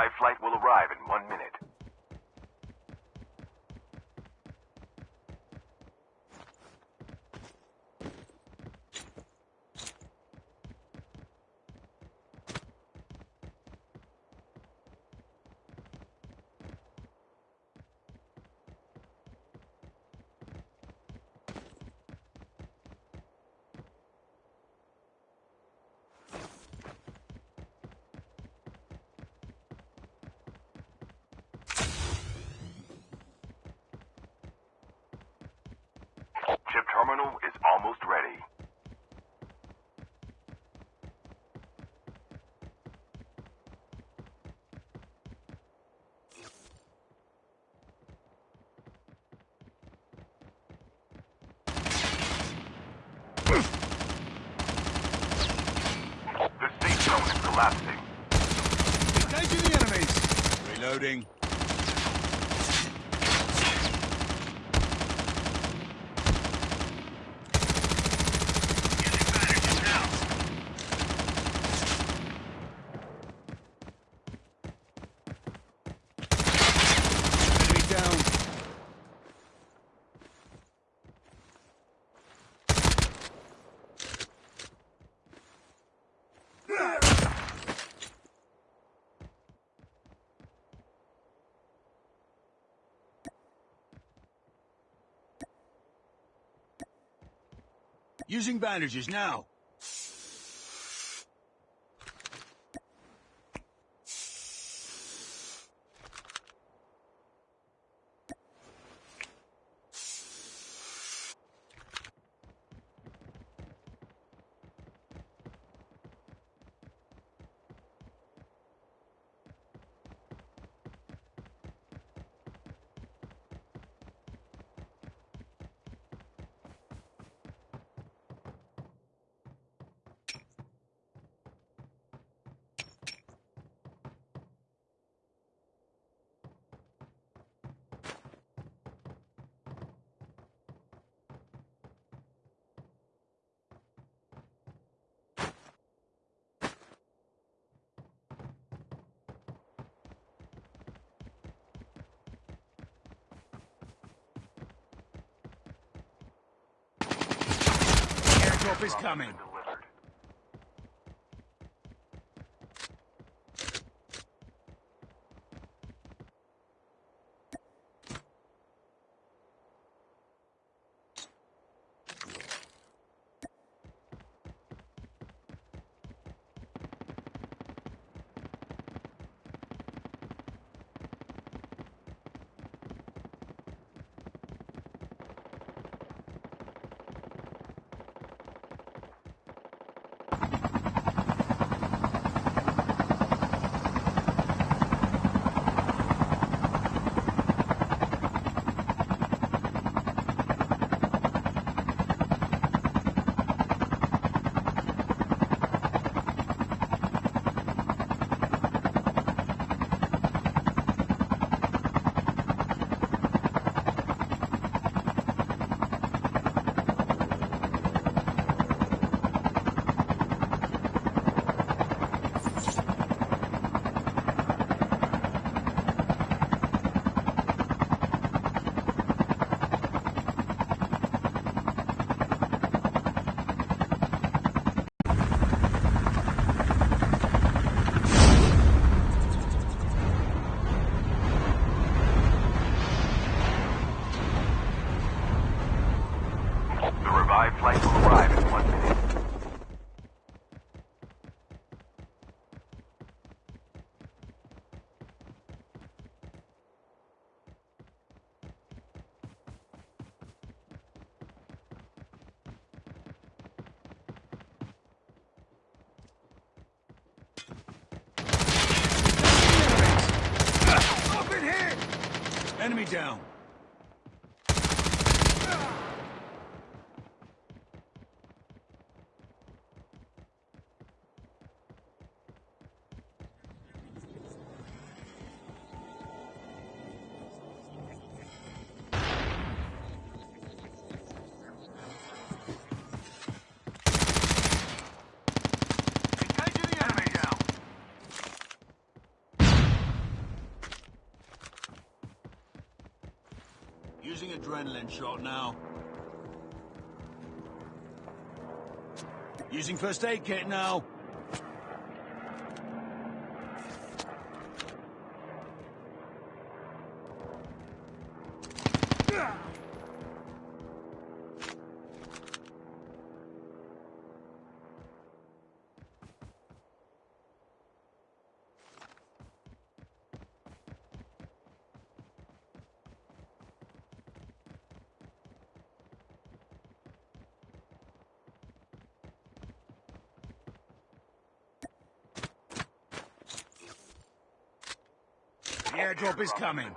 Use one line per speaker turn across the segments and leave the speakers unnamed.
My flight will arrive in one minute.
Reloading. Using bandages now. Hope is coming. down.
adrenaline shot now. Using first aid kit now. airdrop is coming.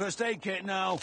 first aid kit now.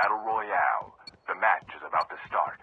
Battle Royale. The match is about to start.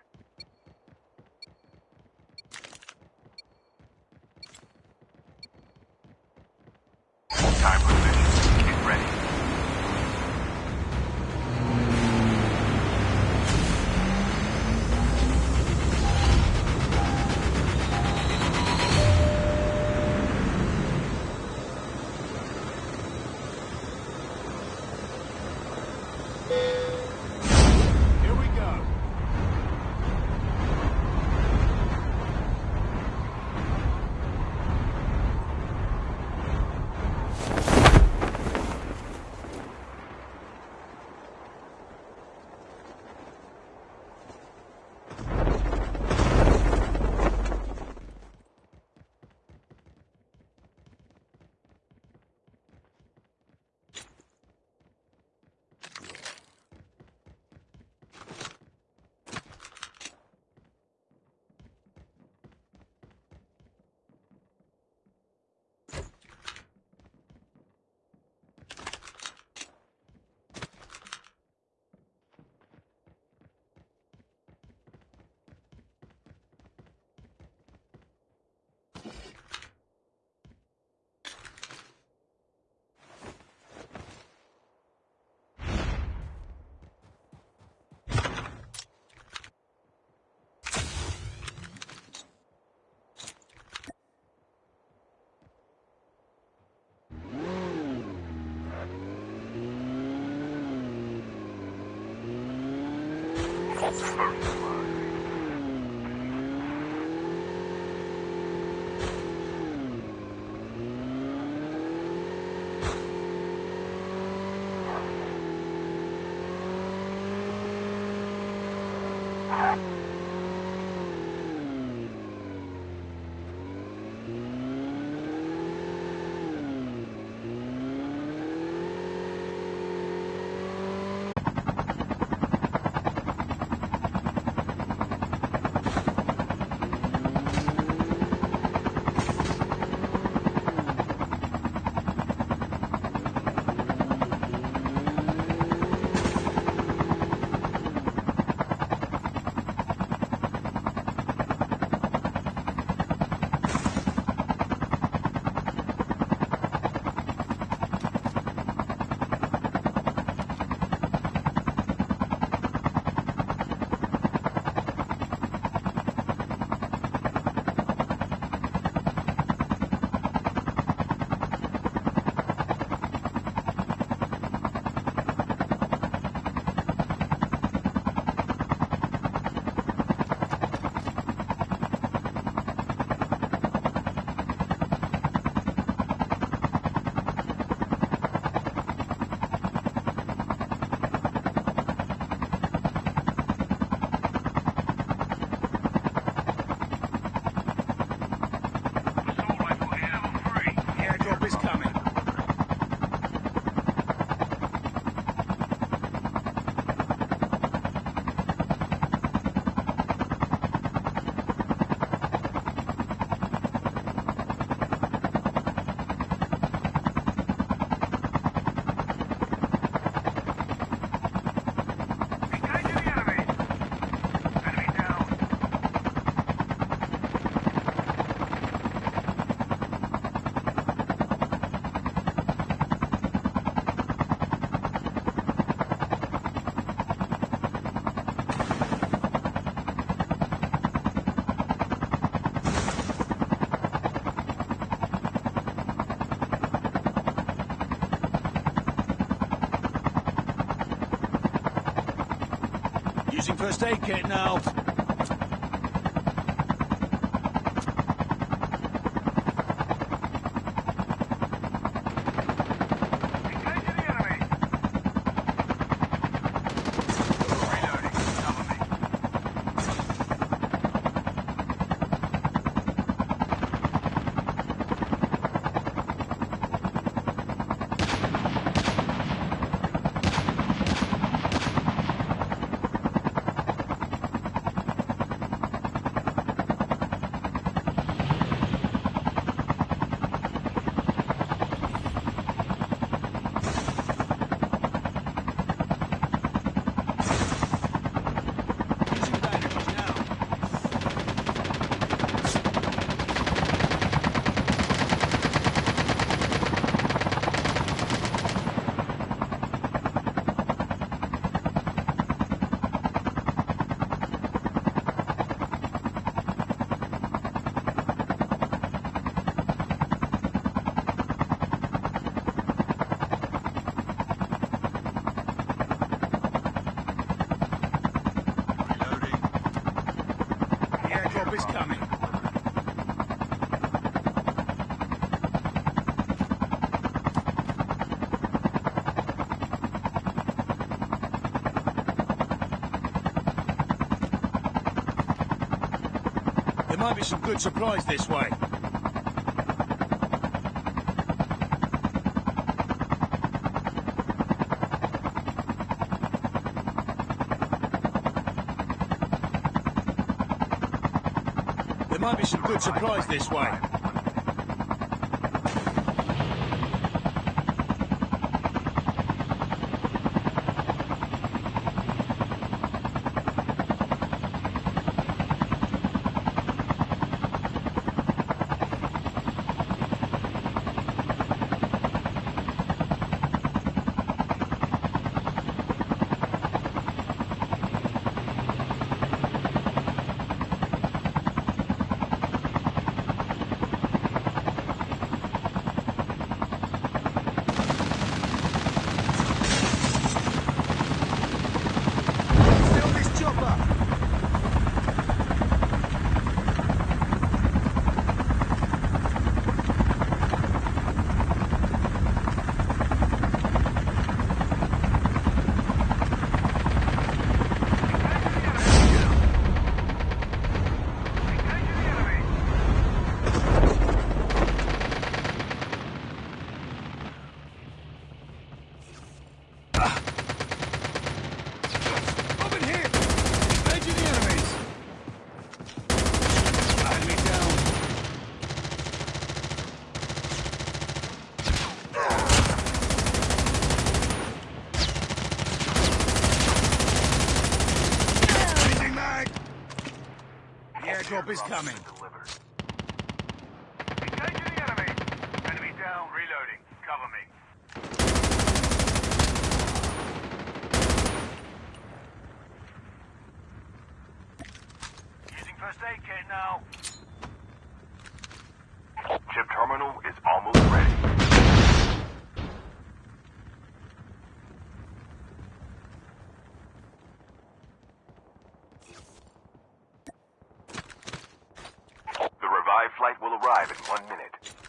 First blood.
First aid kit now. Is coming. There might be some good supplies this way. There might be some good supplies this way.
coming.
live in one minute.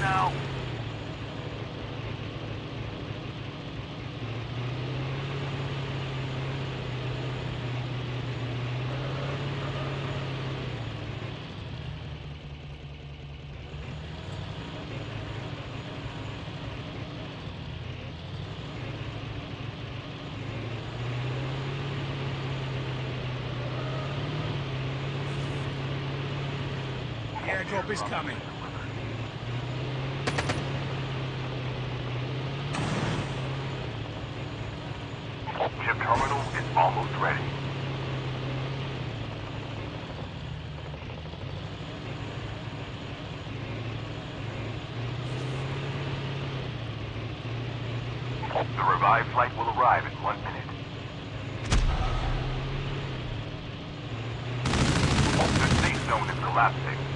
now.
airdrop is coming.
The revived flight will arrive in one minute. The safe zone is collapsing.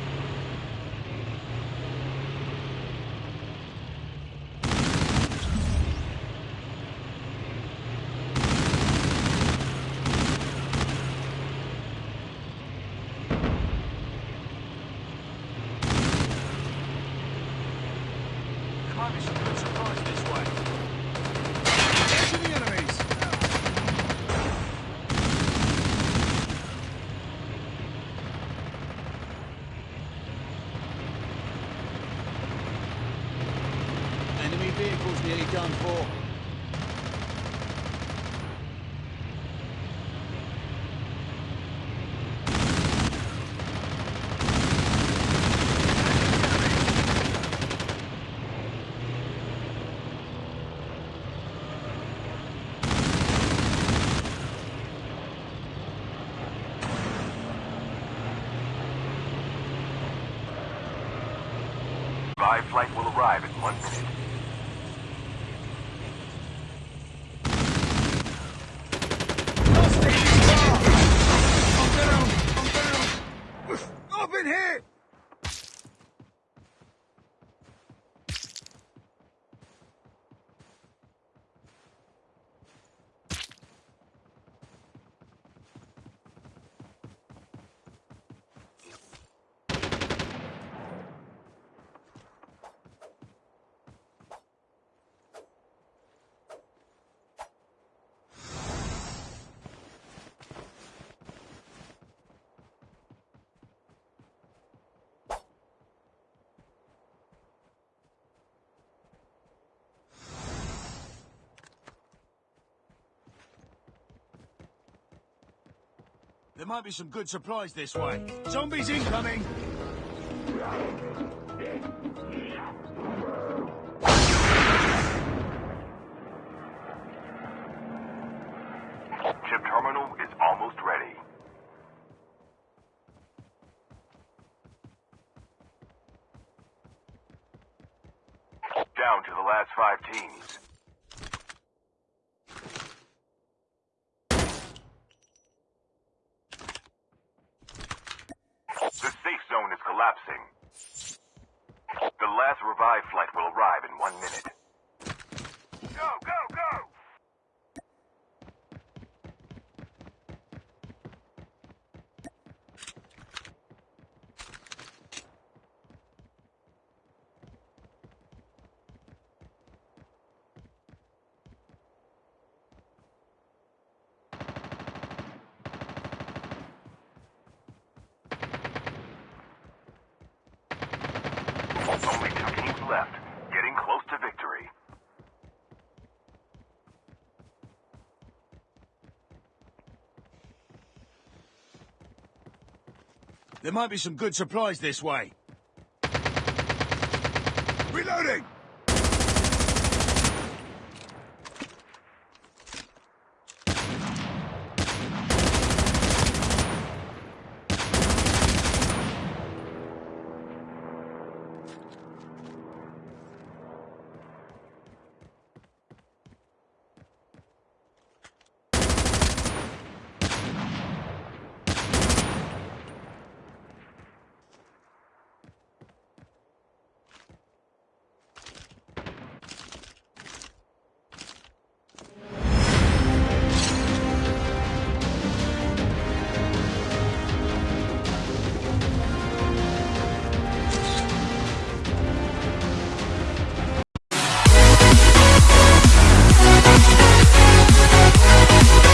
There might be some good supplies this way.
Zombies incoming!
The safe zone is collapsing. The last revived flight will arrive in one minute. Go, go,
There might be some good supplies this way. Reloading!